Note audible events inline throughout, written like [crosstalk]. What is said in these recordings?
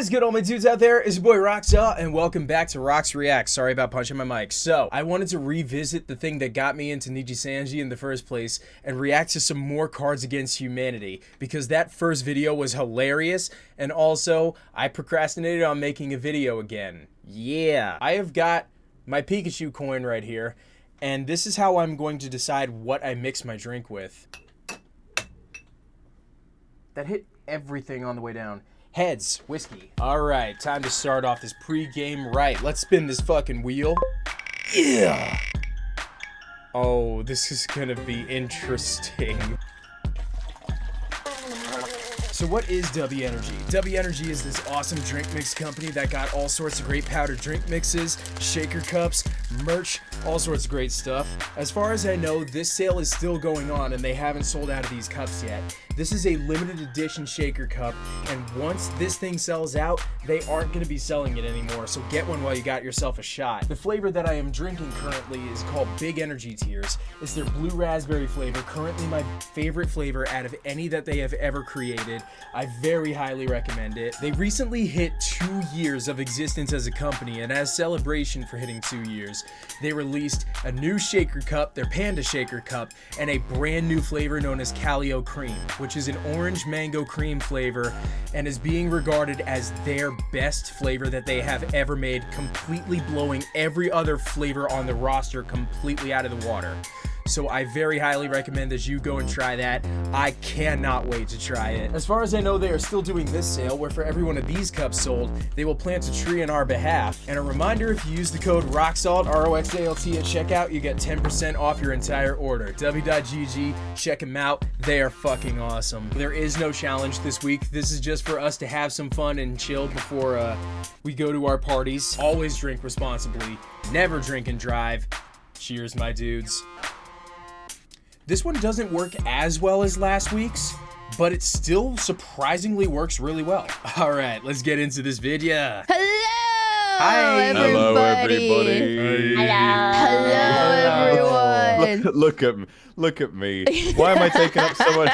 is good, all my dudes out there? It's your boy Roxalt, and welcome back to Rox Reacts. Sorry about punching my mic. So, I wanted to revisit the thing that got me into Nijisanji in the first place and react to some more Cards Against Humanity because that first video was hilarious, and also, I procrastinated on making a video again. Yeah. I have got my Pikachu coin right here, and this is how I'm going to decide what I mix my drink with. That hit everything on the way down. Heads, whiskey. All right, time to start off this pre-game right. Let's spin this fucking wheel. Yeah. Oh, this is gonna be interesting. So what is W Energy? W Energy is this awesome drink mix company that got all sorts of great powdered drink mixes, shaker cups, merch, all sorts of great stuff. As far as I know, this sale is still going on and they haven't sold out of these cups yet. This is a limited edition shaker cup and once this thing sells out, they aren't going to be selling it anymore, so get one while you got yourself a shot. The flavor that I am drinking currently is called Big Energy Tears. It's their blue raspberry flavor, currently my favorite flavor out of any that they have ever created. I very highly recommend it. They recently hit two years of existence as a company, and as celebration for hitting two years, they released a new shaker cup, their Panda Shaker Cup, and a brand new flavor known as Calio Cream, which is an orange mango cream flavor and is being regarded as their best flavor that they have ever made, completely blowing every other flavor on the roster completely out of the water. So I very highly recommend that you go and try that. I cannot wait to try it. As far as I know, they are still doing this sale where for every one of these cups sold, they will plant a tree on our behalf. And a reminder, if you use the code ROXALT, R-O-X-A-L-T at checkout, you get 10% off your entire order. W.GG, check them out. They are fucking awesome. There is no challenge this week. This is just for us to have some fun and chill before uh, we go to our parties. Always drink responsibly. Never drink and drive. Cheers, my dudes. This one doesn't work as well as last week's, but it still surprisingly works really well. [laughs] All right, let's get into this video. Hello! Hi. Everybody. Hello, everybody. Hello, Hello, everyone. Look, look at me. Look at me. [laughs] Why am I taking up so much?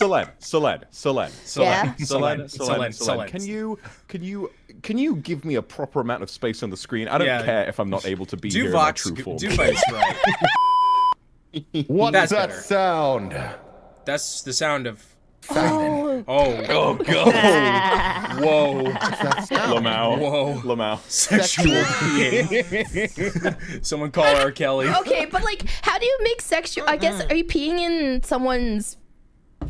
Selen, Selen, Selen, Yeah. Selen, Selen, Selen, Selen, Selen. Can you, can you, can you give me a proper amount of space on the screen? I don't Yeah. care if I'm not able to be here in my true form. do Vox right. [laughs] [laughs] What's That's that better. sound? That's the sound of. Oh, Oh, oh, God. [laughs] Whoa, Lamau, whoa. Lamau. [laughs] Sexual peeing. Someone call R. Kelly. okay, but like, how do you make sexual? I guess are you peeing in someone's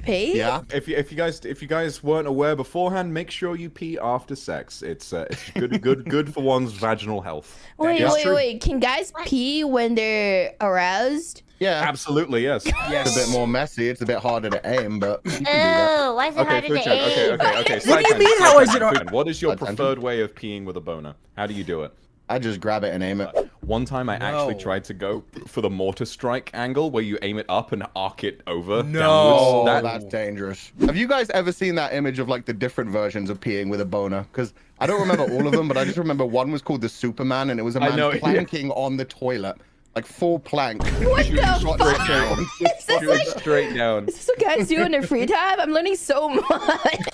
pee? Yeah. If you, if you guys if you guys weren't aware beforehand, make sure you pee after sex. It's uh, it's good good good for one's vaginal health. Wait, is wait, wait. Can guys pee when they're aroused? Yeah. Absolutely, yes. Yes. It's a bit more messy. It's a bit harder to aim, but you can do that. Oh, why is it Okay, harder to Fuchan, okay, aim? okay, okay. What do you mean, tangent, how side is it hard- What is your preferred way of peeing with a boner? How do you do it? I just grab it and aim it. Uh, one time I actually tried to go for the mortar strike angle where you aim it up and arc it over No. Oh. That, that's dangerous. Have you guys ever seen that image of like the different versions of peeing with a boner? Because I don't remember all of them, but I just remember one was called the Superman, and it was a man know, yeah. planking on the toilet, like full plank. [laughs] What shooting the fuck? straight down. Is this, Shoot like, it straight down. is this what guys do in their free time? I'm learning so much. [laughs]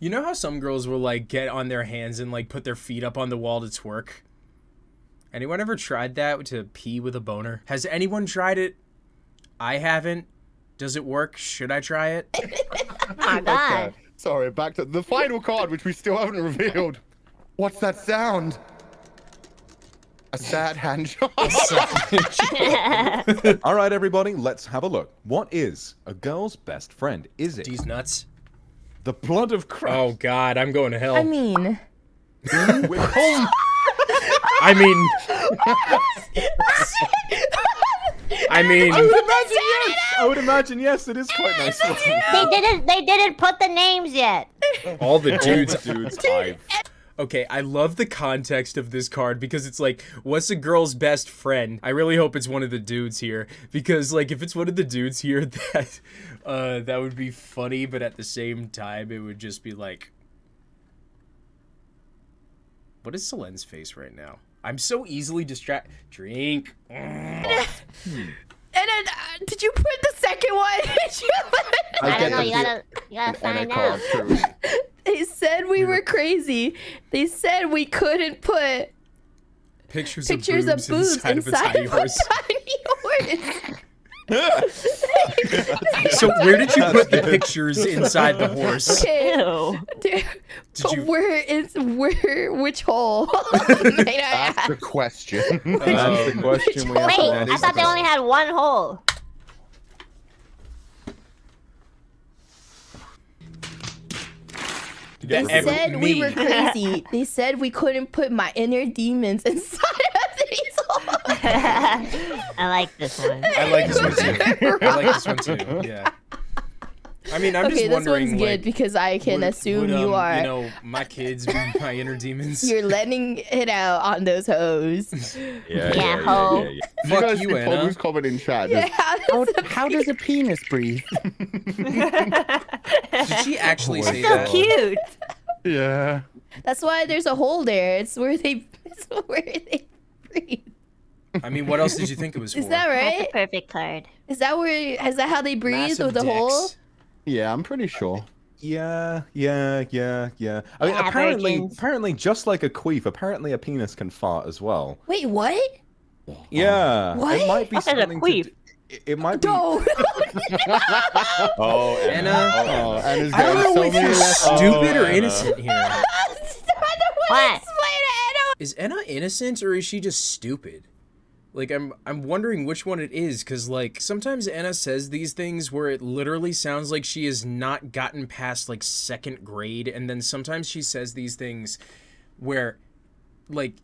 You know how some girls will like get on their hands and like put their feet up on the wall to twerk? Anyone ever tried that to pee with a boner? Has anyone tried it? I haven't. Does it work? Should I try it? Oh [laughs] my god. Okay. Sorry, back to the final card, which we still haven't revealed. What's that sound? [laughs] A sad hand job. All right, everybody, let's have a look. What is a girl's best friend? Is it These nuts. the blood of Christ? Oh God, I'm going to hell. I mean, with home? I mean, I mean, I would imagine yes. I would imagine yes. It is quite nice. They didn't. They didn't put the names yet. all the dudes. dudes, I've Okay, I love the context of this card because it's like, what's a girl's best friend? I really hope it's one of the dudes here because, like, if it's one of the dudes here, [laughs] that uh, that would be funny, but at the same time, it would just be like, what is Selen's face right now? I'm so easily distract. Drink. and then uh, did you put the second one? Did you- [laughs] I, get don't know. the- You gotta. You gotta And a find out. Too. He's said we were crazy. They said we couldn't put Pictures, pictures of of boobs, boobs inside, of a tiny horse. tiny horse. so where did you put the pictures inside the horse? Okay. Ew. Dude, but you- where is where which hole? [laughs] May I That's the ask? question. That's the um, question we have Wait, I thought they only had one hole. They That ever- said we were [laughs] crazy. They said we couldn't put my inner demons [laughs] inside of these holes. [laughs] I like this one. I like this one too. I like this one too. Yeah. I mean, I'm okay, just this one's like, good because I can would- assume would, you um, are. You know, my kids, be [laughs] my inner demons. You're letting it out on those hoes. [laughs] Yeah, Yeah, yeah, ho. yeah, yeah, yeah. you Fuck guys you, Enna. Pomu's comment in chat. Yeah, Just, that's how, how does a penis breathe? [laughs] Did she actually Oh my say So that? cute. yeah. That's why there's a hole there. It's where they. It's where they breathe. I mean, what else did you think it was for? Is that That's right? a perfect card. Is that where? Is that how they breathe Massive with the hole? Dicks. Yeah, I'm pretty uh, sure. Yeah, yeah, yeah, yeah. I mean, Yeah, apparently, virgins. apparently, just like a queef, apparently a penis can fart as well. Wait, what? Oh. Yeah, What? it might be What is a something to queef? it- It might be. No. [laughs] Oh, Enna. Oh, Enna's uh, oh, oh, uh, [laughs] I don't know so if many you're lessons. stupid or Anna. innocent here. I don't want What? to explain it. Is Enna innocent or is she just stupid? Like I'm I'm wondering which one it is cuz like sometimes Enna says these things where it literally sounds like she has not gotten past like second grade and then sometimes she says these things where like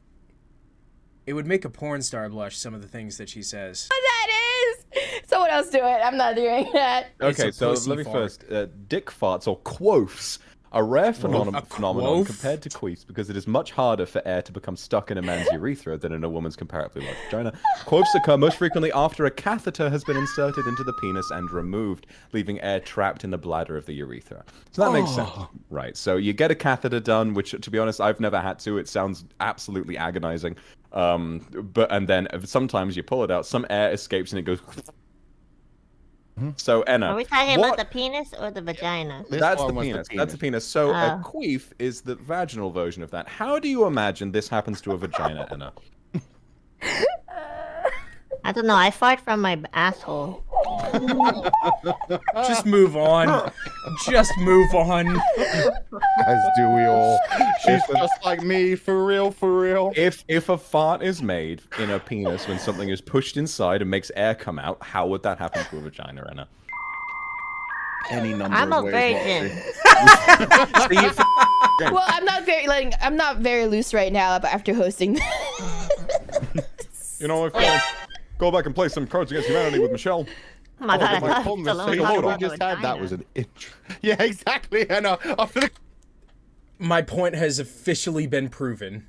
it would make a porn star blush some of the things that she says. That is. Someone else do it. I'm not doing that. Okay, so let me fart. first. Uh, dick farts or quoths are rare phenom- A phenomenon compared to queefs because it is much harder for air to become stuck in a man's [laughs] urethra than in a woman's comparatively large vagina. Quoths occur most frequently after a catheter has been inserted into the penis and removed, leaving air trapped in the bladder of the urethra. So that makes sense, right? So you get a catheter done, which, to be honest, I've never had to. It sounds absolutely agonizing. Um, but and then sometimes you pull it out, some air escapes and it goes. So Enna, Are we talking what- about the penis or the vagina? This that's one the was penis. That's the penis. So Ah. a queef is the vaginal version of that. How do you imagine this happens to a vagina, Enna? [laughs] I don't know. I fart from my asshole. [laughs] Just move on. Just move on. As do we all. She's just like me, for real, for real. If if a fart is made in a penis when something is pushed inside and makes air come out, how would that happen to a vagina, Enna? Any number I'm of a ways, virgin. [laughs] See, if- Well, I'm not very letting. I'm not very loose right now after hosting. you know, if uh, go back and play some Cards Against Humanity with Michelle. Oh my god, I my thought conversation Stallone with we just had that was an intro. [laughs] Yeah, exactly. Enna. [laughs] After the my point has officially been proven.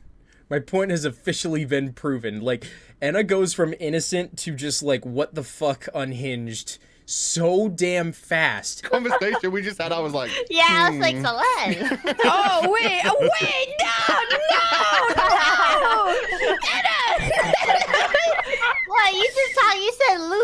My point has officially been proven. Like Enna goes from innocent to just like what the fuck unhinged so damn fast. [laughs] conversation we just had, I was like, Yeah, I was like, Hmm. Selen. oh wait! Oh, wait! No! No! Enna! what? You just talk. You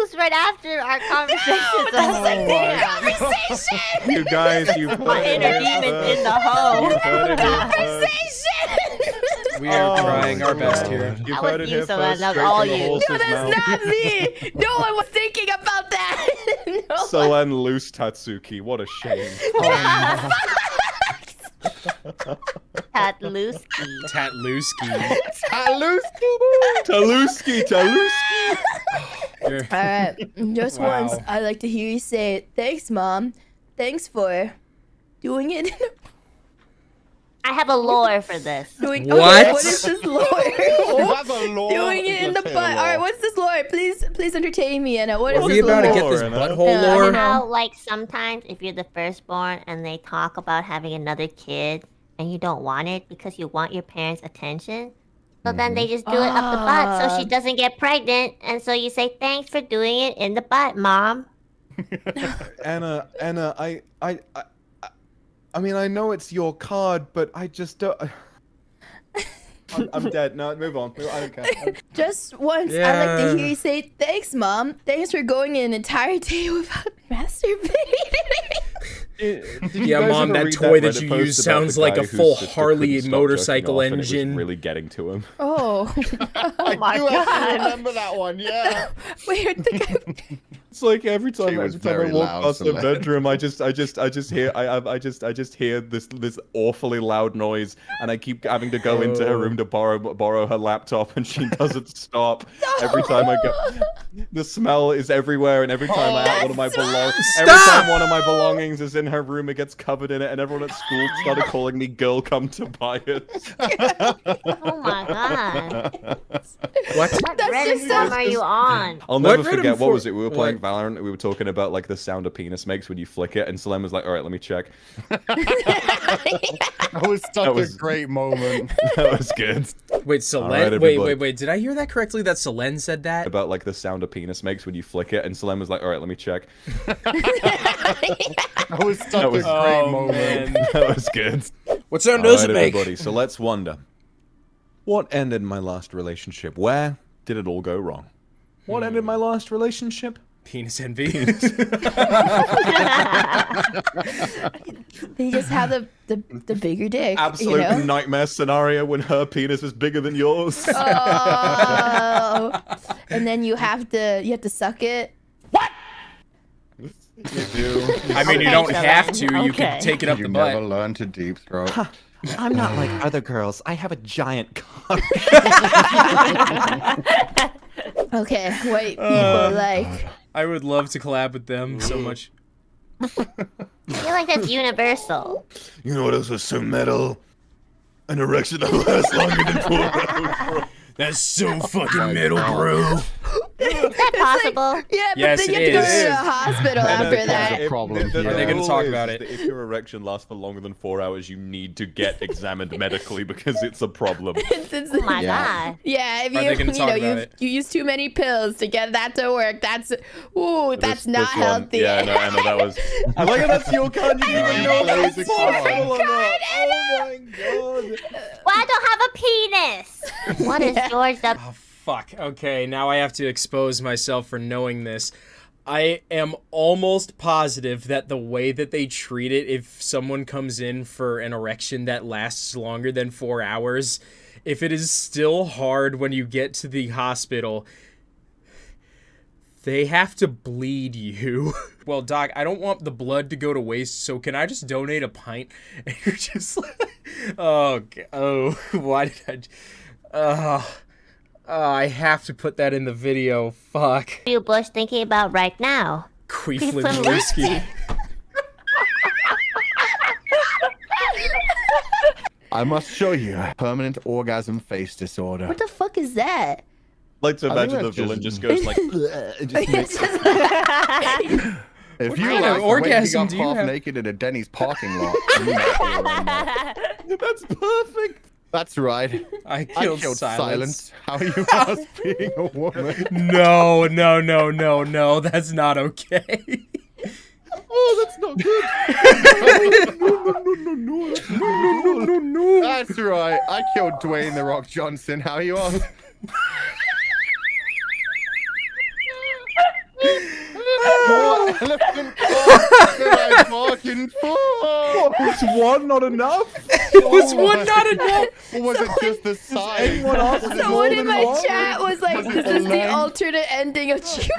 said right after our [laughs] conversation. No, that's like oh, the conversation. You guys, you've My inner here demon's in the hole. You've heard it here first. Conversation. We are Oh trying our best God. here. You've That heard was you, so first. that's straight all you. horse's No, mouth. that's not me. No one was thinking about that. [laughs] No one- Selen loose Tatsuki. What a shame. [laughs] Oh, Tatluski. Tatluski. Taluski, Taluski. You're- All right, just Wow. once, I'd like to hear you say, "Thanks, mom. Thanks for doing it." [laughs] I have a lore for [laughs] this. doing What? What is this [laughs] lore? have a law. doing it in the [laughs] butt. All right, what's this lore? Please, please entertain me, Enna. What is Are this we about to lore? get this Enna. butthole Yeah, I lore? know. How like sometimes if you're the firstborn and they talk about having another kid and you don't want it because you want your parents' attention, so then they just do it up the butt so she Ah. doesn't get pregnant, and so you say thanks for doing it in the butt, mom. Enna, Enna, I, I, I, I- I mean, I know it's your card, but I just don't. [laughs] I'm, I'm [laughs] dead. No, move on. I don't care. I [laughs] don't- Just once, I'd like to hear you say, "Thanks, mom. Thanks for going an entire day without masturbating." Did Yeah, Mom, that toy that Reddit you post use sounds like a full Harley motorcycle jerking off and it was engine. really getting to him. Oh, I oh my do actually God. remember that one. Yeah. wait, the guy- It's like every time, She every time I walk past the bedroom, I just, I just, I just hear, I, I, I just, I just hear this, this awfully loud noise, and I keep having to go into her Oh. room to oh. borrow, borrow her laptop, and she doesn't [laughs] stop. Every time I go, the smell is everywhere, and every time I have one of my belongings, every time one of my belongings is in her room, it gets covered in it, and everyone at school started [laughs] calling me "girl, come to buy it." Oh my god. [laughs] What? What That's Reddit just so- are you on? I'll never Reddit forget what was it. We were playing what? Valorant. We were talking about like the sound a penis makes when you flick it, and Salem was like, "All right, let me check." [laughs] That was such That was- a great moment. [laughs] that was good. Wait, Selen. right, wait, wait, wait. Did I hear that correctly? That Selen said that? about like the sound a penis makes when you flick it, and Salem was like, "All right, let me check." [laughs] That was such was- a great Oh, moment. man. that was good. What sound All does right, it make? everybody. So let's wonder, what ended my last relationship? Where did it all go wrong? What ended my last relationship? Penis envy. [laughs] they just have the, the, the bigger dick. Absolute you know? nightmare scenario when her penis is bigger than yours. Oh. and then you have to you have to suck it. What? You do. I mean, you don't have to. You can take it up You the never butt. learn to deep throat. I'm not like other girls. I have a giant cock. [laughs] Okay, white people Uh, like I would love to collab with them so much. [laughs] I feel like that's universal. You know what else was so metal? An erection that lasts longer than four [laughs] hours. That's so Oh fucking metal, bro. [laughs] Is that possible? yeah, but Yes, then you it have to go is. to the hospital after that's that. a problem. The- the- Are the they gonna rule talk is about that it? If your erection lasts for longer than four hours, you need to get examined medically because it's a problem. [laughs] It's- it's- Oh my Yeah. god. yeah, if Are you they gonna you talk know about you it? you use too many pills to get that to work, that's ooh, that's This- not this one- healthy. Yeah, no, I know that was. [laughs] I like how that's your card. You didn't even know if that was Laser possible card. or not. Oh my god. Well, I don't have a penis. What is George the Oh, fuck. Okay, now I have to expose myself for knowing this. I am almost positive that the way that they treat it, if someone comes in for an erection that lasts longer than four hours, if it is still hard when you get to the hospital, they have to bleed you. [laughs] well, Doc, I don't want the blood to go to waste, so can I just donate a pint? [laughs] And you're just like, oh, oh, [laughs] why did I? J- uh, Oh, I have to put that in the video. Fuck. What are you Bush thinking about right now? Queeflin Queeflin whiskey. whiskey. I must show you permanent orgasm face disorder. What the fuck is that? like to I think imagine the that's villain just- just goes like. [laughs] [laughs] "Ugh," just makes- If you kind like the orgasm got do you half have? naked in a Denny's parking lot, you might be around that. [laughs] That's perfect. That's right. [laughs] I I killed, killed silence. silence. How are you [laughs] us being a woman? No, no, no, no, no. That's not okay. Oh, that's not good. no, no, no, no, no, no, no, no, no. That's right. I killed Dwayne the Rock Johnson. How are you on? More elephant cock than I bargained for. Was one not enough? Was one not enough? [laughs] Or was it just the size? anyone else Was it know Someone in my one? chat was like, Was "This is the length? alternate ending of Jumanji."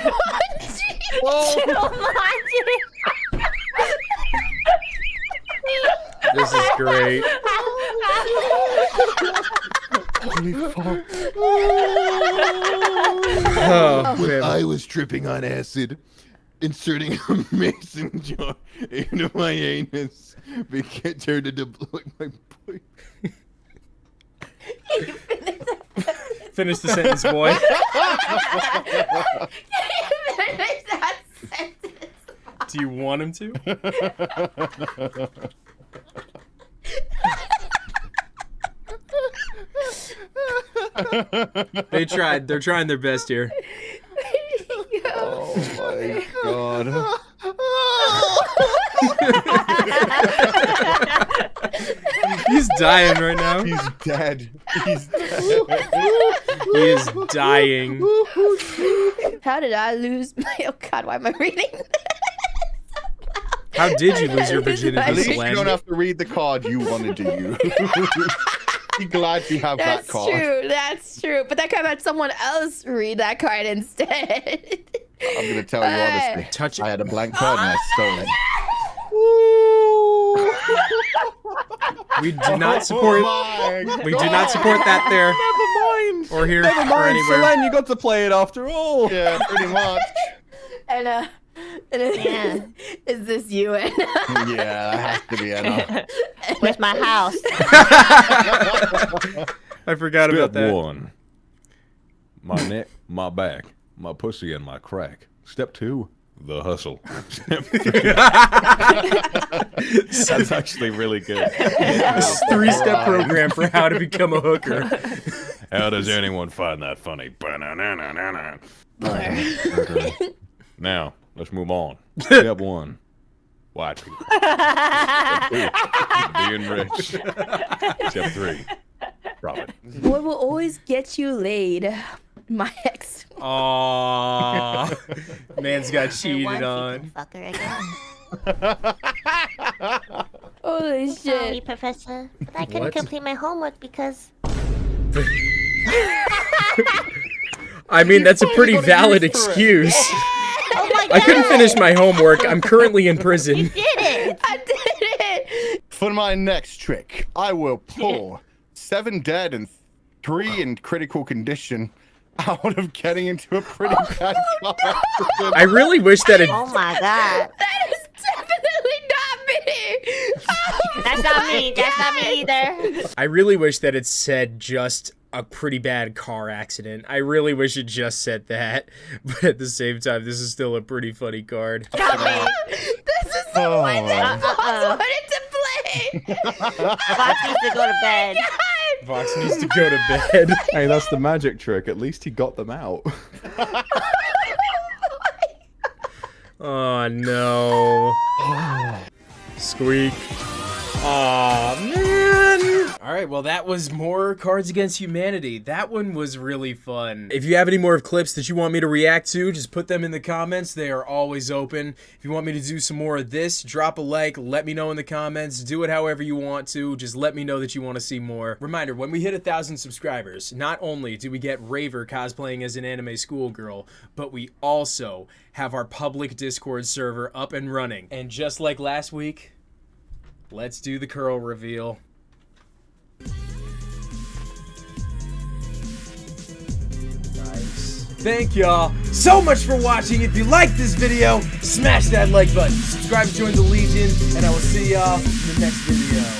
[laughs] This is great. Holy fuck. [laughs] Oh, When man. I was tripping on acid, inserting a mason jar into my anus became turned into like my boy. Finish the sentence, boy. [laughs] That sentence. Do you want him to? They tried. They're trying their best here. Oh my god. [laughs] He's dying right now. He's dead. He's dead. [laughs] He is [laughs] dying. How did I lose my? Oh God, why am I reading? How did you lose your virginity, At least you don't have to read the card you wanted to use. [laughs] Be glad you have That's that card. That's true. That's true. But that could have had someone else read that card instead. I'm gonna tell you honestly. Touch it. I had a blank card and I stole it. [laughs] We do not support. Oh We do not support that there Never mind. or here Never or mind, anywhere. Selen, you got to play it after all. Yeah, pretty much. [laughs] and uh, and it- Yeah. [laughs] is this you? And Yeah, that has to be enough. Where's my house? I forgot about Step that. one. My neck, my back, my pussy, and my crack. Step two. The hustle. [laughs] That's actually really good. This three-step program for how to become a hooker. [laughs] How does anyone find that funny? [laughs] Now, let's move on. Step one. White people. Being rich. Step three. Profit. what will always get you laid? [laughs] My ex. Aww. Man's got One cheated on. fucker again. [laughs] Holy Sorry. Professor, but I couldn't What? complete my homework because [laughs] I mean, that's a pretty valid use for excuse. oh my I couldn't finish my homework. I'm currently in prison. Did it? I did it. For my next trick, I will pull seven dead and three in critical condition out of getting into a pretty oh, bad car accident. I really wish that it. Oh my God, That is definitely not me. Oh that's not my me. That's not me either. I really wish that it said just a pretty bad car accident. I really wish it just said that. [laughs] But at the same time, this is still a pretty funny card. Not me. This is the Oh. one that oh. Vox Uh-uh. wanted to play. [laughs] Vox needs to go to bed. Oh God. Vox needs to go to bed. [laughs] Hey, that's the magic trick. At least he got them out. [laughs] Oh no. [laughs] Squeak. Aw, man. All right, well, that was more Cards Against Humanity. That one was really fun. If you have any more of clips that you want me to react to, just put them in the comments. They are always open. If you want me to do some more of this, drop a like. Let me know in the comments. Do it however you want to. Just let me know that you want to see more. Reminder, when we hit a thousand subscribers, not only do we get Raver cosplaying as an anime schoolgirl, but we also have our public Discord server up and running. And just like last week, let's do the curl reveal. Thank y'all so much for watching. If you liked this video, smash that like button. Subscribe to join the Legion, and I will see y'all in the next video.